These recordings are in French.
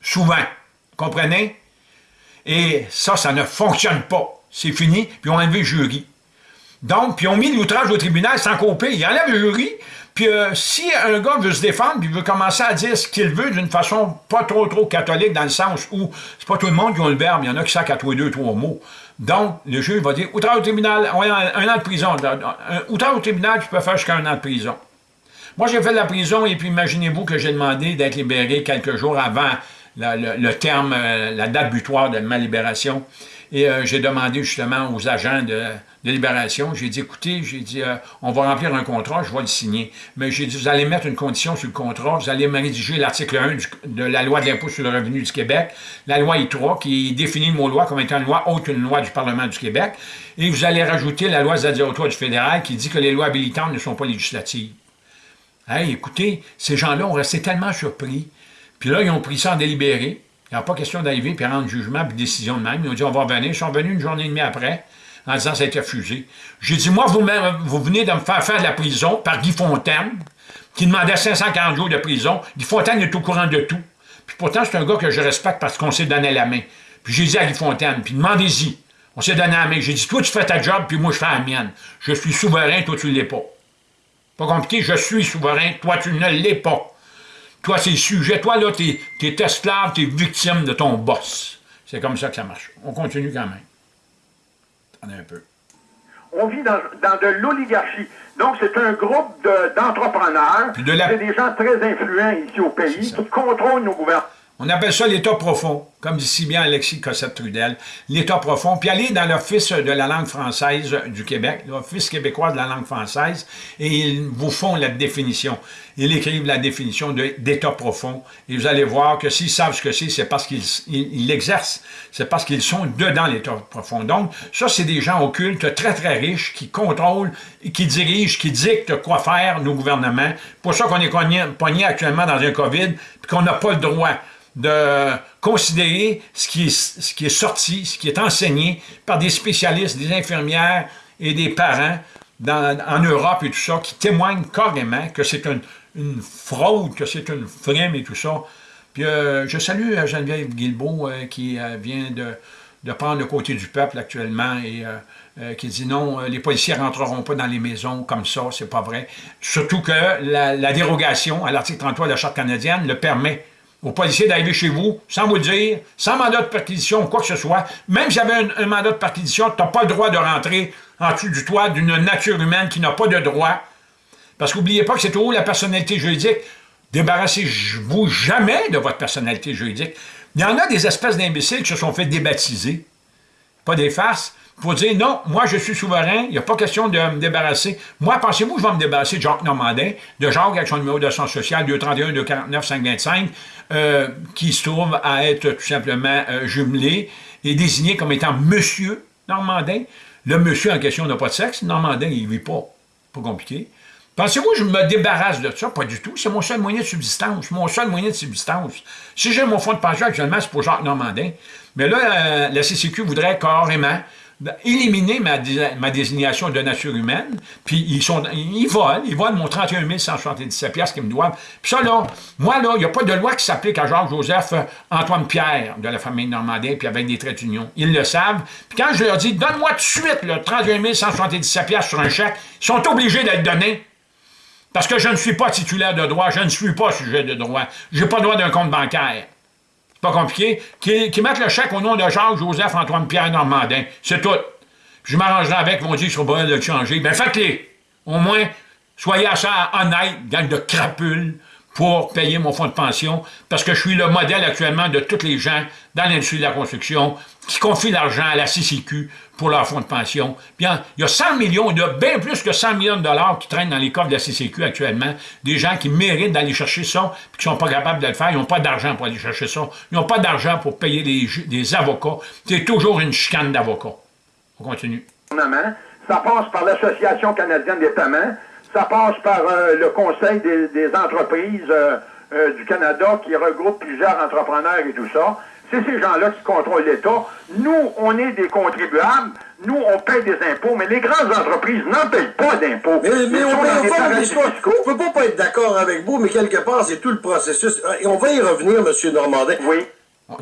Souvent. Comprenez? Et ça, ça ne fonctionne pas. C'est fini, puis on a enlevé le jury. Donc, puis on mis l'outrage au tribunal sans couper. Il enlève le jury, puis euh, si un gars veut se défendre, puis veut commencer à dire ce qu'il veut d'une façon pas trop trop catholique, dans le sens où c'est pas tout le monde qui a le verbe, il y en a qui savent à tous deux, trois mots. Donc, le juge va dire, outrage au tribunal, on un an de prison. Outrage au tribunal, tu peux faire jusqu'à un an de prison. Moi, j'ai fait de la prison, et puis imaginez-vous que j'ai demandé d'être libéré quelques jours avant le, terme, euh, la date butoir de ma libération. Et euh, j'ai demandé justement aux agents de, libération, j'ai dit, écoutez, j'ai dit, euh, on va remplir un contrat, je vais le signer. Mais j'ai dit, vous allez mettre une condition sur le contrat, vous allez me rédiger l'article 1 de la loi de l'impôt sur le revenu du Québec, la loi I3, qui définit le mot loi comme étant une loi haute une loi du Parlement du Québec, et vous allez rajouter la loi ZADIOTOI du fédéral qui dit que les lois habilitantes ne sont pas législatives. Hey, écoutez, ces gens-là ont resté tellement surpris. Puis là, ils ont pris ça en délibéré. Il n'y a pas question d'arriver et rendre jugement puis décision de même. Ils ont dit on va revenir. Ils sont venus une journée et demie après en disant ça a été refusé. J'ai dit moi, vous, vous venez de me faire faire de la prison par Guy Fontaine, qui demandait 540 jours de prison. Guy Fontaine est au courant de tout. Puis pourtant, c'est un gars que je respecte parce qu'on s'est donné la main. Puis j'ai dit à Guy Fontaine, puis demandez-y. On s'est donné la main. J'ai dit, toi, tu fais ta job, puis moi, je fais la mienne. Je suis souverain, toi, tu ne l'es pas. Pas compliqué, je suis souverain, toi, tu ne l'es pas. Toi, c'est sujet. Toi, là, t'es es esclave, t'es victime de ton boss. C'est comme ça que ça marche. On continue quand même. Attendez un peu. On vit dans, de l'oligarchie. Donc, c'est un groupe d'entrepreneurs. De, C'est des gens très influents ici au pays qui contrôlent nos gouvernements. On appelle ça l'État profond, comme dit si bien Alexis Cossette-Trudel. L'État profond. Puis aller dans l'Office de la langue française du Québec, l'Office québécois de la langue française, et ils vous font la définition. Ils écrivent la définition d'État profond. Et vous allez voir que s'ils savent ce que c'est, c'est parce qu'ils l'exercent. C'est parce qu'ils sont dedans l'État profond. Donc, ça, c'est des gens occultes, très, très riches, qui contrôlent, qui dirigent, qui dictent quoi faire nos gouvernements. Pour ça qu'on est pogné actuellement dans un COVID, puis qu'on n'a pas le droit de considérer ce qui, est, sorti, ce qui est enseigné par des spécialistes, des infirmières et des parents en Europe et tout ça, qui témoignent carrément que c'est une, fraude, que c'est une frime et tout ça. Puis euh, je salue euh, Geneviève Guilbeault euh, qui vient de, de, prendre le côté du peuple actuellement et qui dit non, les policiers ne rentreront pas dans les maisons comme ça, c'est pas vrai. Surtout que la, la dérogation à l'article 33 de la Charte canadienne le permet aux policiers d'arriver chez vous, sans vous le dire, sans mandat de perquisition, quoi que ce soit. Même si vous avez un, mandat de perquisition, tu n'as pas le droit de rentrer en dessous du toit d'une nature humaine qui n'a pas de droit. Parce qu'oubliez pas que c'est toujours la personnalité juridique. Débarrassez-vous jamais de votre personnalité juridique. Il y en a des espèces d'imbéciles qui se sont fait débaptiser. Pas des farces pour dire non, moi je suis souverain, il n'y a pas question de me débarrasser. Moi, pensez-vous que je vais me débarrasser de Jacques Normandin, de Jacques avec son numéro de sens social 231 249 525, euh, qui se trouve à être tout simplement euh, jumelé et désigné comme étant Monsieur Normandin? Le monsieur en question n'a pas de sexe, Normandin, il ne vit pas. Pas compliqué. Pensez-vous que je me débarrasse de ça? Pas du tout. C'est mon seul moyen de subsistance. Mon seul moyen de subsistance. Si j'ai mon fonds de pension actuellement, c'est pour Jacques Normandin. Mais là, euh, la CCQ voudrait carrément ben, éliminer ma, ma, désignation de nature humaine, puis ils sont ils volent, ils volent mon 31 177 piastres qu'ils me doivent. Puis ça, là, moi, là, il n'y a pas de loi qui s'applique à Jacques-Joseph euh, Antoine Pierre de la famille Normandin, puis avec des traits d'union. Ils le savent. Puis quand je leur dis, donne-moi tout de suite le 31 177 piastres sur un chèque, ils sont obligés d'être donnés. Parce que je ne suis pas titulaire de droit, je ne suis pas sujet de droit. Je n'ai pas droit d'un compte bancaire pas compliqué, qui, qui mettent le chèque au nom de Jacques, Joseph, Antoine, Pierre, Normandin. C'est tout. je m'arrangerai avec, ils vont dire qu'ils sont pas de changer. Ben faites-les. Au moins, soyez assez honnête, gang de crapules, pour payer mon fonds de pension, parce que je suis le modèle actuellement de tous les gens dans l'industrie de la construction qui confient l'argent à la CCQ pour leur fonds de pension. Bien, il y a 100 millions, il y a bien plus que 100 millions de dollars qui traînent dans les coffres de la CCQ actuellement, des gens qui méritent d'aller chercher ça, puis qui ne sont pas capables de le faire, ils n'ont pas d'argent pour aller chercher ça, ils n'ont pas d'argent pour payer des, avocats. C'est toujours une chicane d'avocats. On continue. Ça passe par l'Association canadienne des paiements, ça passe par euh, le Conseil des, entreprises euh, euh, du Canada qui regroupe plusieurs entrepreneurs et tout ça. C'est ces gens-là qui contrôlent l'État. Nous, on est des contribuables. nous, on paye des impôts, mais les grandes entreprises n'en payent pas d'impôts. Mais, mais on des pas. Je peux pas, pas être d'accord avec vous, mais quelque part, c'est tout le processus. Et on va y revenir, M. Normandin. Oui.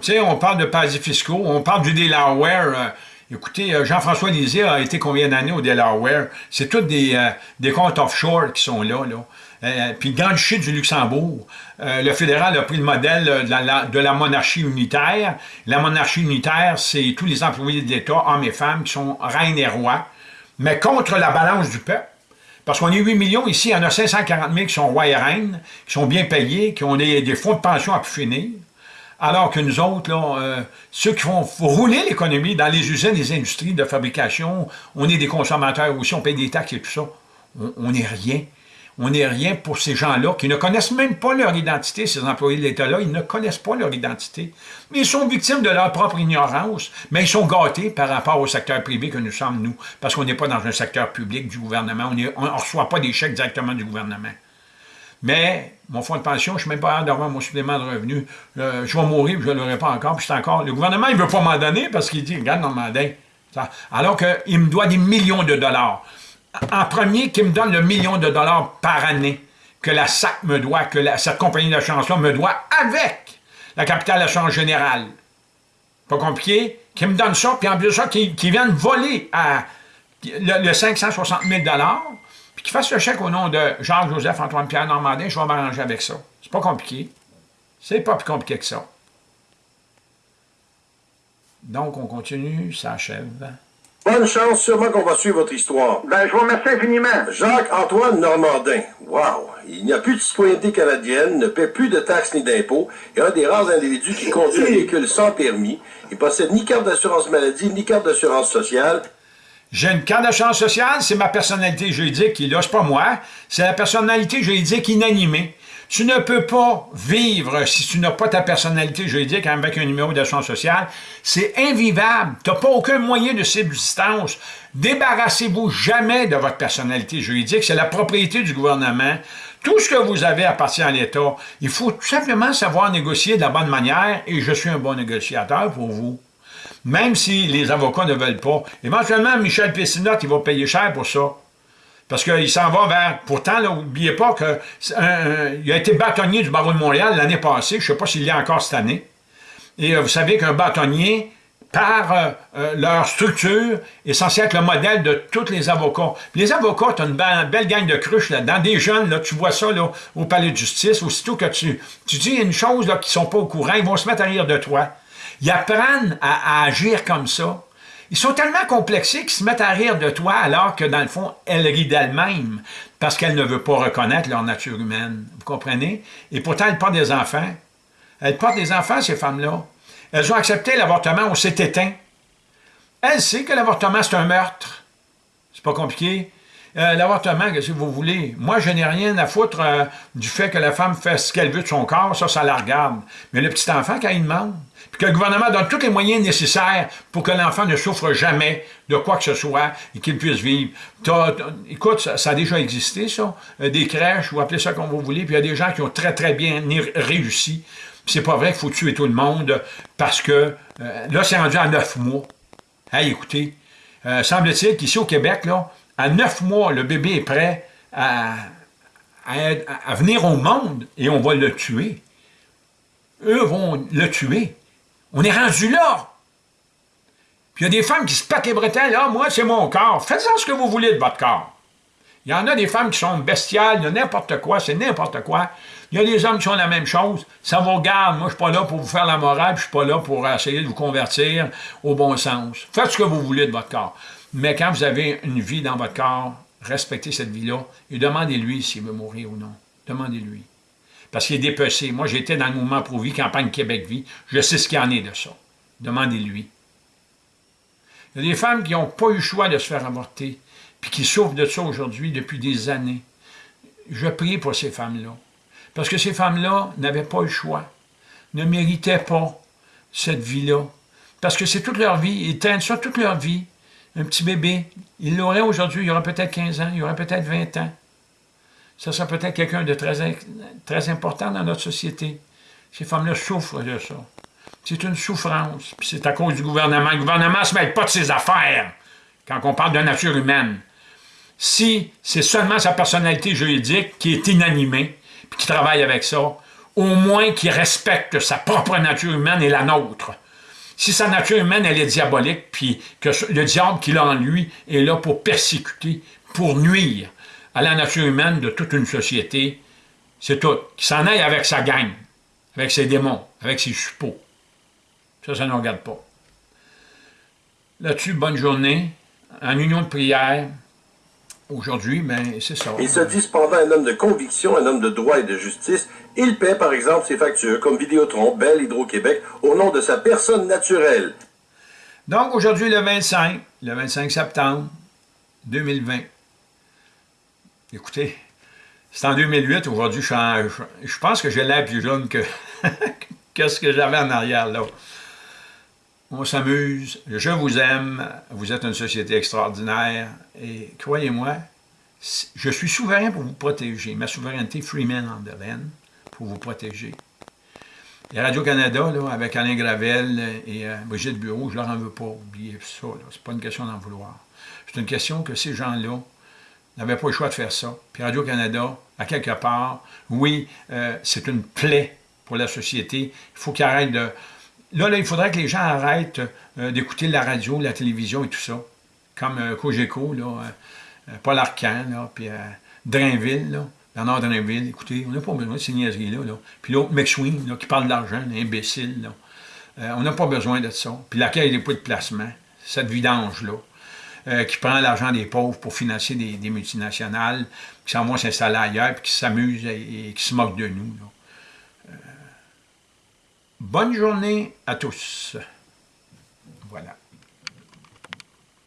Tu sais, on parle de paradis fiscaux, on parle du Delaware. euh, écoutez, euh, Jean-François Lisée a été combien d'années au Delaware? C'est tous des, euh, comptes offshore qui sont là. là. Euh, puis le Grand Duché du Luxembourg, le fédéral a pris le modèle de la, monarchie unitaire. La monarchie unitaire, c'est tous les employés de l'État, hommes et femmes, qui sont reines et rois, mais contre la balance du peuple. Parce qu'on est 8 millions ici, il y en a 540 000 qui sont rois et reines, qui sont bien payés, qui ont des, des fonds de pension à pu finir. Alors que nous autres, euh, ceux qui font rouler l'économie dans les usines, les industries de fabrication, on est des consommateurs aussi, on paye des taxes et tout ça. On- On n'est rien. On n'est rien pour ces gens-là qui ne connaissent même pas leur identité, ces employés de l'État-là, ils ne connaissent pas leur identité. Mais ils sont victimes de leur propre ignorance, mais ils sont gâtés par rapport au secteur privé que nous sommes, nous, parce qu'on n'est pas dans un secteur public du gouvernement, on ne reçoit pas des chèques directement du gouvernement. Mais mon fonds de pension, je ne suis même pas hâte d'avoir mon supplément de revenus. Je vais mourir, je ne l'aurai pas encore, puis c'est encore. Le gouvernement, il ne veut pas m'en donner parce qu'il dit, regarde, Normandin. Ça- Alors qu'il me doit des millions de dollars. En premier, qu'il me donne le million de dollars par année que la SAC me doit, que cette compagnie d'assurance-là me doit avec la capitale d'assurance générale. Pas compliqué? Qu'il me donne ça, puis en plus de ça, qu'il qu'il vienne voler le, le 560 000 puis qu'il fasse le chèque au nom de Jacques-Joseph Antoine-Pierre Normandin, je vais m'arranger avec ça. C'est pas compliqué. C'est pas plus compliqué que ça. Donc, on continue, ça achève. Bonne chance, sûrement qu'on va suivre votre histoire. Ben, je vous remercie infiniment. Jacques-Antoine Normandin. Wow! Il n'y a plus de citoyenneté canadienne, ne paie plus de taxes ni d'impôts, et un des rares individus qui conduit un véhicule sans permis. Il possède ni carte d'assurance maladie, ni carte d'assurance sociale. J'ai une carte d'assurance sociale, c'est ma personnalité juridique qui est là, c'est pas moi, c'est la personnalité juridique inanimée. Tu ne peux pas vivre si tu n'as pas ta personnalité juridique avec un numéro d'assurance sociale. C'est invivable. Tu n'as pas aucun moyen de subsistance. Débarrassez-vous jamais de votre personnalité juridique. C'est la propriété du gouvernement. Tout ce que vous avez appartient à l'État. Il faut tout simplement savoir négocier de la bonne manière et je suis un bon négociateur pour vous même si les avocats ne veulent pas. Éventuellement, Michel Pessinotte, il va payer cher pour ça. Parce qu'il s'en va vers... Pourtant, n'oubliez pas qu'il a été bâtonnier du barreau de Montréal l'année passée. Je ne sais pas s'il l'est encore cette année. Et euh, vous savez qu'un bâtonnier, par euh, euh, leur structure, est censé être le modèle de tous les avocats. Les avocats, tu as une belle, gang de cruches là-dedans. Des jeunes, là, tu vois ça là, au palais de justice. Aussitôt que tu, dis une chose là, qui ne sont pas au courant, ils vont se mettre à rire de toi. Ils apprennent à, à agir comme ça. Ils sont tellement complexés qu'ils se mettent à rire de toi alors que, dans le fond, elles rient d'elles-mêmes parce qu'elles ne veulent pas reconnaître leur nature humaine. Vous comprenez? Et pourtant, elles portent des enfants. Elles portent des enfants, ces femmes-là. Elles ont accepté l'avortement, on s'est éteint. Elles savent que l'avortement, c'est un meurtre. C'est pas compliqué. Euh, l'avortement, que si vous voulez, moi, je n'ai rien à foutre euh, du fait que la femme fait ce qu'elle veut de son corps, ça, ça la regarde. Mais le petit enfant, quand il demande, puis que le gouvernement donne tous les moyens nécessaires pour que l'enfant ne souffre jamais de quoi que ce soit et qu'il puisse vivre. Écoute, ça, ça a déjà existé, ça, euh, des crèches, vous appelez ça comme vous voulez, puis il y a des gens qui ont très, très bien réussi. C'est pas vrai qu'il faut tuer tout le monde parce que euh, là, c'est rendu à neuf mois. Hey, écoutez, euh, semble-t-il qu'ici au Québec, là, à neuf mois, le bébé est prêt à, à, à venir au monde et on va le tuer. Eux vont le tuer. On est rendu là. Puis il y a des femmes qui se pètent les bretelles. Ah, moi, c'est mon corps. Faites-en ce que vous voulez de votre corps. Il y en a des femmes qui sont bestiales, il y a n'importe quoi, c'est n'importe quoi. Il y a des hommes qui sont la même chose. Ça vous regarde. Moi, je suis pas là pour vous faire la morale, puis je suis pas là pour essayer de vous convertir au bon sens. Faites ce que vous voulez de votre corps. Mais quand vous avez une vie dans votre corps, respectez cette vie-là et demandez-lui s'il veut mourir ou non. Demandez-lui. Parce qu'il est dépecé. Moi, j'étais dans le mouvement Pro-Vie, campagne Québec-Vie. Je sais ce qu'il en est de ça. Demandez-lui. Il y a des femmes qui n'ont pas eu le choix de se faire avorter, puis qui souffrent de ça aujourd'hui depuis des années. Je prie pour ces femmes-là. Parce que ces femmes-là n'avaient pas le choix, ne méritaient pas cette vie-là. Parce que c'est toute leur vie, ils traînent ça toute leur vie. Un petit bébé, il l'aurait aujourd'hui, il aura peut-être 15 ans, il aura peut-être 20 ans. Ça sera peut-être quelqu'un de très, très important dans notre société. Ces femmes-là souffrent de ça. C'est une souffrance. Puis c'est à cause du gouvernement. Le gouvernement ne se mêle pas de ses affaires. quand on parle de nature humaine. Si c'est seulement sa personnalité juridique qui est inanimée, puis qui travaille avec ça, au moins qu'il respecte sa propre nature humaine et la nôtre. Si sa nature humaine, elle est diabolique, puis que le diable qu'il a en lui est là pour persécuter, pour nuire à la nature humaine de toute une société, c'est tout. Qu'il s'en aille avec sa gang, avec ses démons, avec ses suppôts. Ça, ça ne regarde pas. Là-dessus, bonne journée. En union de prière, aujourd'hui, ben, c'est ça. Il se dit cependant un homme de conviction, un homme de droit et de justice. Il paie, par exemple, ses factures, comme Vidéotron, Bell, Hydro-Québec, au nom de sa personne naturelle. Donc, aujourd'hui, le 25, le 25 septembre 2020. Écoutez, c'est en 2008, aujourd'hui, je, je, pense que j'ai l'air plus jeune que, que ce que j'avais en arrière, là. On s'amuse, je vous aime, vous êtes une société extraordinaire, et croyez-moi, je suis souverain pour vous protéger. Ma souveraineté, Freeman en pour vous protéger. Et Radio-Canada, avec Alain Gravel et euh, Brigitte Bureau, je leur en veux pas, oublier ça. C'est pas une question d'en vouloir. C'est une question que ces gens-là n'avaient pas le choix de faire ça. Puis Radio-Canada, à quelque part, oui, euh, c'est une plaie pour la société. Il faut qu'ils arrêtent de Là, il faudrait que les gens arrêtent euh, d'écouter la radio, la télévision et tout ça. Comme euh, Cogeco, là, euh, Paul Arcan, puis Drainville, là, Bernard Drainville. Écoutez, on n'a pas besoin de ces niaiseries-là. Là. Puis l'autre, McSween, qui parle d'argent, imbécile. Là. on n'a pas besoin de ça. Puis l'accueil des points de placement, cette vidange-là, qui prend l'argent des pauvres pour financer des, multinationales, qui s'en vont s'installer ailleurs, puis qui s'amusent et, qui se moquent de nous. Bonne journée à tous.